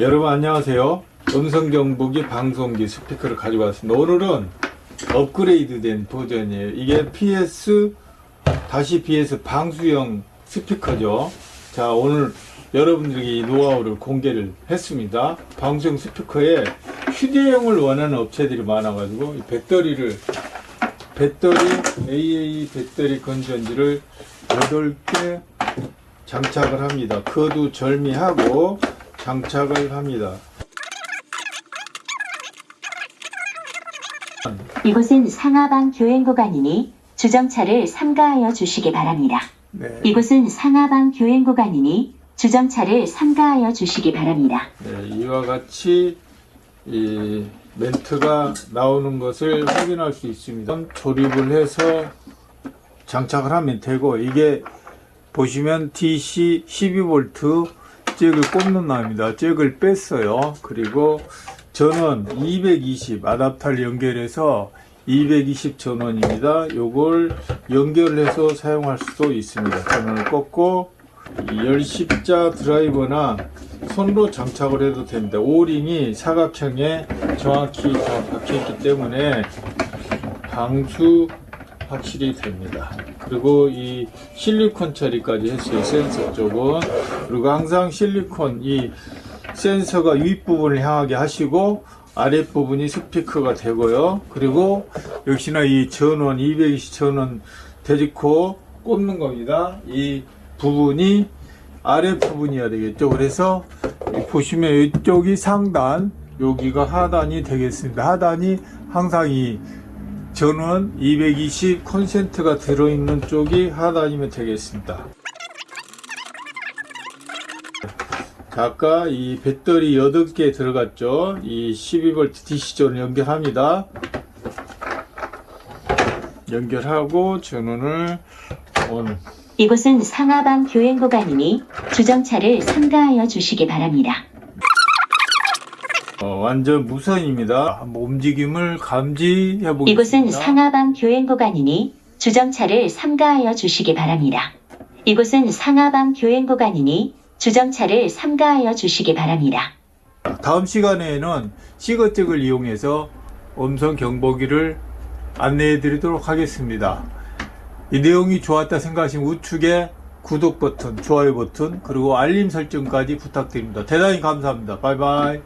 여러분 안녕하세요. 음성 경보기 방송기 스피커를 가지고 왔습니다. 오늘은 업그레이드 된 버전이에요. 이게 PS 다시 BS 방수형 스피커죠. 자 오늘 여러분들에게 이 노하우를 공개를 했습니다. 방수형 스피커에 휴대용을 원하는 업체들이 많아 가지고 이 배터리를 배터리 AA 배터리 건전지를 8개 장착을 합니다. 그도 절미하고 장착을 합니다. 이곳은 상하방 교행 구간이니 주정차를 삼가하여 주시기 바랍니다. 네. 이곳은 상하방 교행 구간이니 주정차를 삼가하여 주시기 바랍니다. 네, 이와 같이 이 멘트가 나오는 것을 확인할 수 있습니다. 조립을 해서 장착을 하면 되고 이게 보시면 DC 12V 잭을 꼽는 납니다. 잭을 뺐어요. 그리고 전원 220 아답터를 연결해서 220 전원입니다. 요걸 연결해서 사용할 수도 있습니다. 전원을 꽂고 이 열십자 드라이버나 손으로 장착을 해도 됩니다. 오링이 사각형에 정확히 다 박혀 있기 때문에 방수 확실히 됩니다. 그리고 이 실리콘 처리까지 했어요. 센서 쪽은. 그리고 항상 실리콘 이 센서가 윗부분을 향하게 하시고 아랫부분이 스피커가 되고요. 그리고 역시나 이 전원 220 전원 되직코 꼽는 겁니다. 이 부분이 아랫 부분이어야 되겠죠. 그래서 보시면 이쪽이 상단, 여기가 하단이 되겠습니다. 하단이 항상 이 전원 220 콘센트가 들어있는 쪽이 하단이면 되겠습니다. 자, 아까 이 배터리 8개 들어갔죠. 이 12V DC존을 연결합니다. 연결하고 전원을 온. 이곳은 상하방 교행 구간이니 주정차를 삼가하여 주시기 바랍니다. 어, 완전 무선입니다. 한번 움직임을 감지해 보겠습니다. 이곳은 상하방 교행 구간이니 주정차를 삼가하여 주시기 바랍니다. 이곳은 상하방 교행 구간이니 주정차를 삼가하여 주시기 바랍니다. 다음 시간에는 시거잭을 이용해서 음성 경보기를 안내해 드리도록 하겠습니다. 이 내용이 좋았다 생각하시면 우측에 구독 버튼, 좋아요 버튼, 그리고 알림 설정까지 부탁드립니다. 대단히 감사합니다. 바이바이.